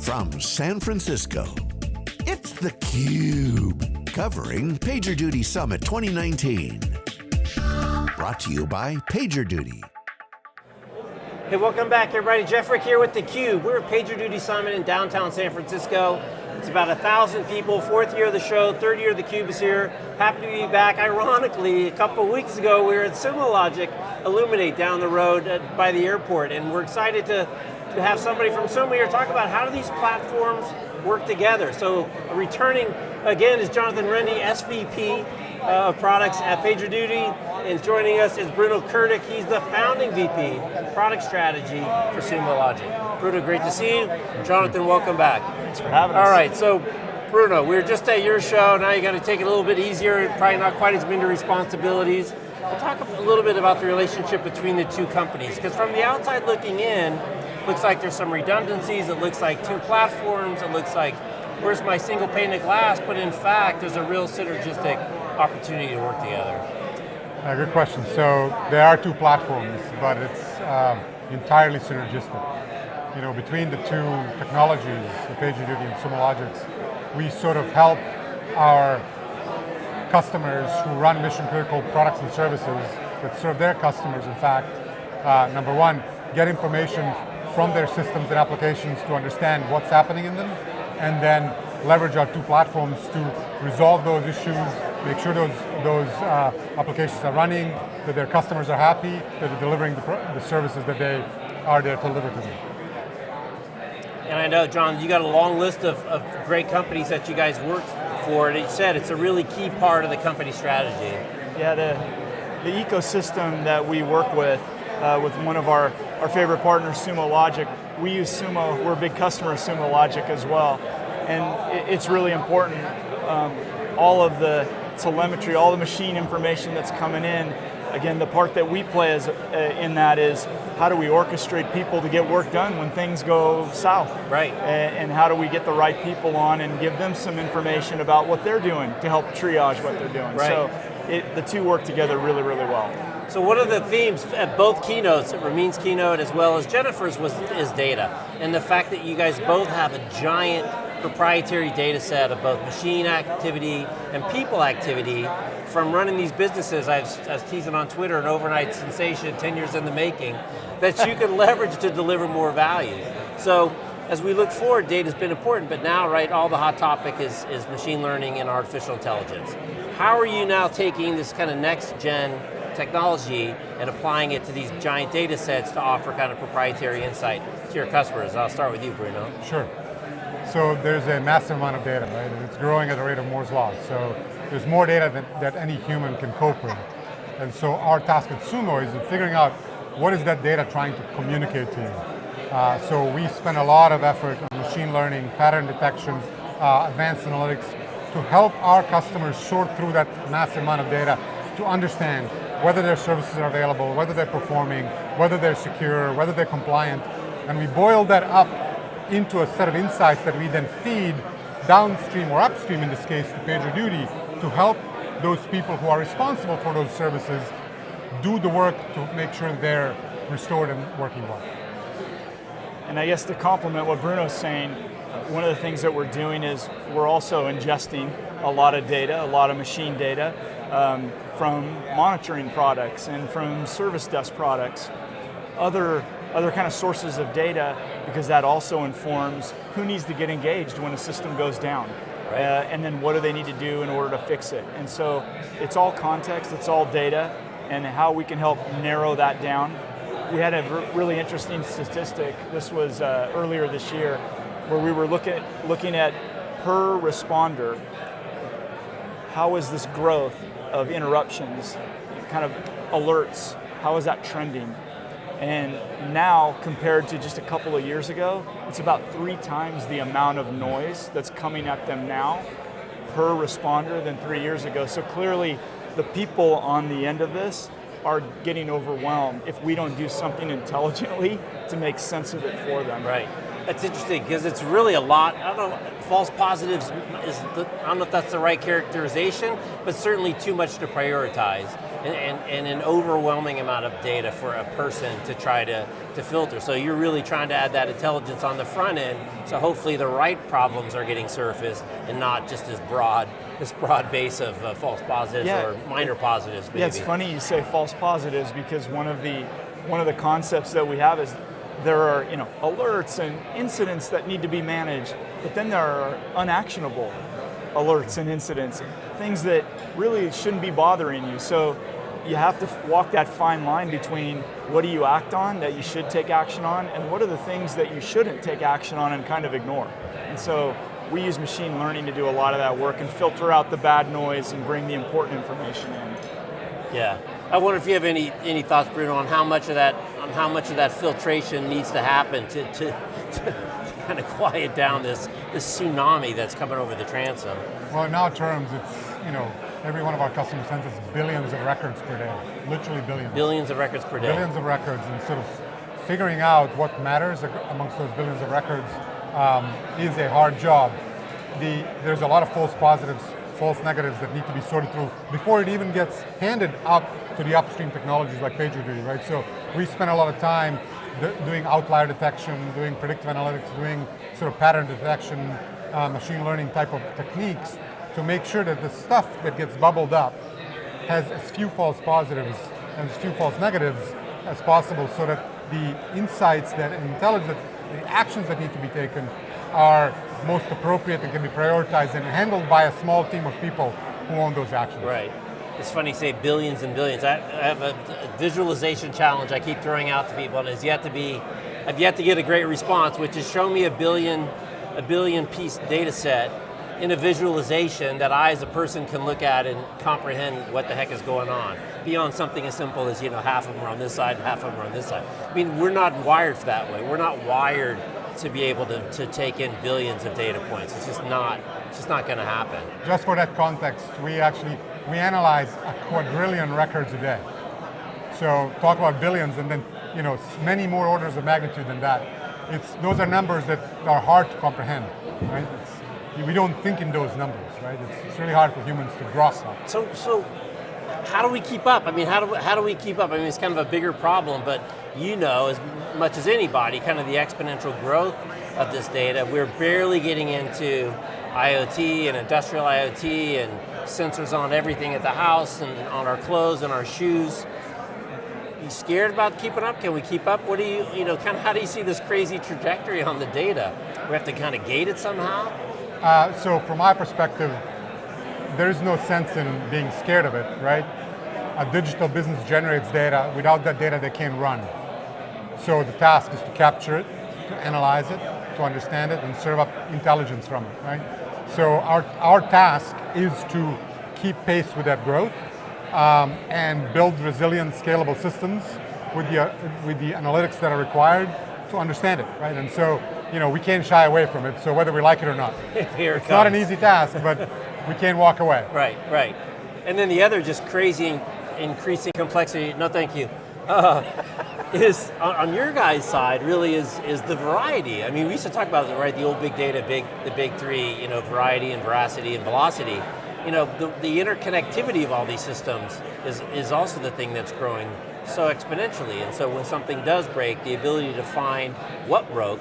From San Francisco, it's theCUBE, covering PagerDuty Summit 2019. Brought to you by PagerDuty. Hey, welcome back everybody. Jeff Frick here with theCUBE. We're at PagerDuty Summit in downtown San Francisco. It's about a thousand people, fourth year of the show, third year of theCUBE is here. Happy to be back. Ironically, a couple weeks ago we were at Sumo Logic Illuminate down the road by the airport, and we're excited to, to have somebody from Sumo here talk about how do these platforms work together. So returning again is Jonathan Rende, SVP uh, of products at PagerDuty, and joining us is Bruno Kurtic. He's the founding VP, product strategy for Sumo Logic. Bruno, great to see you. Jonathan, welcome back. Thanks for having us. All right, so Bruno, we are just at your show, now you got to take it a little bit easier, probably not quite as many responsibilities. We'll talk a little bit about the relationship between the two companies, because from the outside looking in, looks like there's some redundancies, it looks like two platforms, it looks like, where's my single pane of glass, but in fact, there's a real synergistic opportunity to work together. Uh, good question. So there are two platforms, but it's um, entirely synergistic. You know, between the two technologies, the PagerDuty and Sumo Logics, we sort of help our customers who run mission critical products and services that serve their customers, in fact, uh, number one, get information from their systems and applications to understand what's happening in them, and then leverage our two platforms to resolve those issues, make sure those, those uh, applications are running, that their customers are happy, that they're delivering the, the services that they are there to deliver to them. And I know, John, you got a long list of, of great companies that you guys worked for, and you said it's a really key part of the company strategy. Yeah, the, the ecosystem that we work with, uh, with one of our, our favorite partners, Sumo Logic, we use Sumo, we're a big customer of Sumo Logic as well. And it's really important, um, all of the telemetry, all the machine information that's coming in, again, the part that we play is, uh, in that is how do we orchestrate people to get work done when things go south? Right. And, and, how do we get the right people on and give them some information about what they're doing to help triage what they're doing. Right. So it, the two work together really, really well. So one of the themes at both keynotes, at Ramin's keynote as well as Jennifer's, was is data. And the fact that you guys both have a giant proprietary data set of both machine activity and people activity from running these businesses, I I was teasing on Twitter, an overnight sensation, 10 years in the making, that you can leverage to deliver more value. So, as we look forward, data's been important, but now, right, all the hot topic is, is machine learning and artificial intelligence. How are you now taking this kind of next gen technology and applying it to these giant data sets to offer kind of proprietary insight to your customers? I'll start with you, Bruno. Sure. So there's a massive amount of data, right? And it's growing at the rate of Moore's Law. So there's more data than, that any human can cope with. And so our task at Sumo is figuring out what is that data trying to communicate to you. Uh, so we spend a lot of effort on machine learning, pattern detection, uh, advanced analytics, to help our customers sort through that massive amount of data to understand whether their services are available, whether they're performing, whether they're secure, whether they're compliant. And we boil that up into a set of insights that we then feed downstream or upstream in this case to PagerDuty to help those people who are responsible for those services do the work to make sure they're restored and working well. And I guess to complement what Bruno's saying, one of the things that we're doing is we're also ingesting a lot of data, a lot of machine data um, from monitoring products and from service desk products. Other other kind of sources of data because that also informs who needs to get engaged when a system goes down. Right. Uh, and then what do they need to do in order to fix it? And so it's all context, it's all data, and how we can help narrow that down. We had a really interesting statistic, this was uh, earlier this year, where we were looking, looking at per responder, how is this growth of interruptions, kind of alerts, how is that trending? And now, compared to just a couple of years ago, it's about three times the amount of noise that's coming at them now per responder than three years ago. So clearly, the people on the end of this are getting overwhelmed if we don't do something intelligently to make sense of it for them. Right. That's interesting because it's really a lot. I don't know. False positives is the, I don't know if that's the right characterization, but certainly too much to prioritize. And, and, and, an overwhelming amount of data for a person to try to, to filter. So you're really trying to add that intelligence on the front end, so hopefully the right problems are getting surfaced and not just this broad, this broad base of uh, false positives yeah. or minor positives. Maybe. Yeah, it's funny you say false positives because one of the one of the concepts that we have is there are you know alerts and incidents that need to be managed, but then there are unactionable alerts and incidents, things that really shouldn't be bothering you. So you have to walk that fine line between what do you act on that you should take action on and what are the things that you shouldn't take action on and kind of ignore. And so we use machine learning to do a lot of that work and filter out the bad noise and bring the important information in. Yeah. I wonder if you have any, any thoughts, Bruno, on how much of that on how much of that filtration needs to happen to, to, to kind of quiet down this, this tsunami that's coming over the transom. Well, in our terms, it's, you know, every one of our customers sends us billions of records per day, literally billions. Billions of records per day. Billions of records, and sort of figuring out what matters amongst those billions of records um, is a hard job. The, there's a lot of false positives, false negatives that need to be sorted through before it even gets handed up to the upstream technologies like PagerDuty, right? So we spend a lot of time doing outlier detection, doing predictive analytics, doing sort of pattern detection, uh, machine learning type of techniques to make sure that the stuff that gets bubbled up has as few false positives and as few false negatives as possible so that the insights that intelligence, the actions that need to be taken are most appropriate and can be prioritized and handled by a small team of people who own those actions. Right it's funny you say billions and billions. I, have a, visualization challenge I keep throwing out to people and has yet to be, I've yet to get a great response, which is show me a billion, a billion piece data set in a visualization that I as a person can look at and comprehend what the heck is going on. Beyond something as simple as, you know, half of them are on this side, half of them are on this side. I mean, we're not wired for that way. We're not wired to be able to, to take in billions of data points. It's just not, it's just not going to happen. Just for that context, we actually we analyze a quadrillion records a day. So talk about billions and then you know many more orders of magnitude than that. It's, those are numbers that are hard to comprehend, right? It's, we don't think in those numbers, right? It's, it's really hard for humans to grasp that. So, so how do we keep up? I mean, how do, how do we keep up? I mean, it's kind of a bigger problem, but you know as much as anybody, kind of the exponential growth of this data. We're barely getting into IoT and industrial IoT and sensors on everything at the house and on our clothes and our shoes. You scared about keeping up? Can we keep up? What do you, you know, kind of how do you see this crazy trajectory on the data? We have to kind of gate it somehow? Uh, so from my perspective, there's no sense in being scared of it, right? A digital business generates data. Without that data, they can't run. So the task is to capture it, to analyze it, to understand it, and serve up intelligence from it, right? So our, our task is to keep pace with that growth um, and build resilient, scalable systems with the, uh, with the analytics that are required to understand it, right? And so, you know, we can't shy away from it, so whether we like it or not. Here it's not an easy task, but we can't walk away. Right, right. And then the other just crazy increasing complexity, no thank you, uh, is on, your guys' side really is is the variety. I mean, we used to talk about right the old big data, big the big three, you know, variety and veracity and velocity. You know, the, the interconnectivity of all these systems is is also the thing that's growing so exponentially. And so when something does break, the ability to find what broke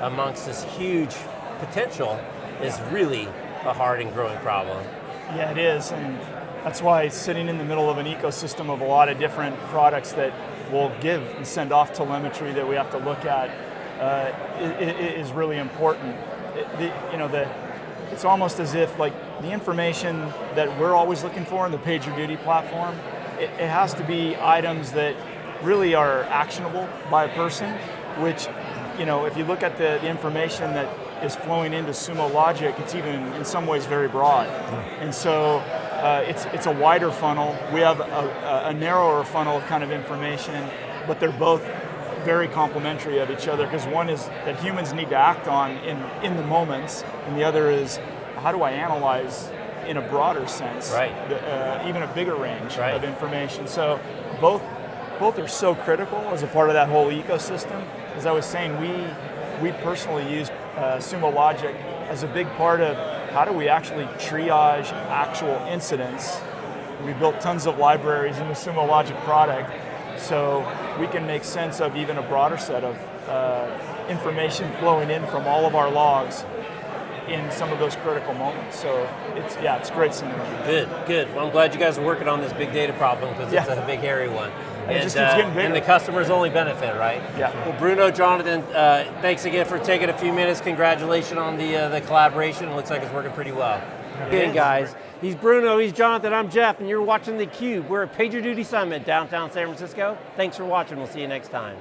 amongst this huge potential is really a hard and growing problem. Yeah, it is, and that's why sitting in the middle of an ecosystem of a lot of different products that will give and send off telemetry that we have to look at uh, is really important. It, the, you know, the, it's almost as if like the information that we're always looking for in the PagerDuty platform, it, it has to be items that really are actionable by a person, which, you know, if you look at the, the information that is flowing into Sumo Logic, it's even in some ways very broad. And so uh, it's, it's a wider funnel. We have a, a, narrower funnel of kind of information, but they're both very complementary of each other because one is that humans need to act on in, in the moments, and the other is how do I analyze in a broader sense, right. uh, even a bigger range right. of information. So both, both are so critical as a part of that whole ecosystem. As I was saying, we, we personally use uh, Sumo Logic as a big part of how do we actually triage actual incidents We built tons of libraries in the Sumo Logic product, so we can make sense of even a broader set of uh, information flowing in from all of our logs in some of those critical moments. So it's yeah, it's great synergy. Good, good. Well, I'm glad you guys are working on this big data problem because it's Yeah. a big, hairy one. And it just keeps getting bigger. and the customers only benefit, right? Yeah. Well, Bruno, Jonathan, uh, thanks again for taking a few minutes. Congratulations on the uh, the collaboration. It looks like it's working pretty well. Again, guys, he's Bruno, he's Jonathan, I'm Jeff, and you're watching theCUBE. We're at PagerDuty Summit, downtown San Francisco. Thanks for watching, we'll see you next time.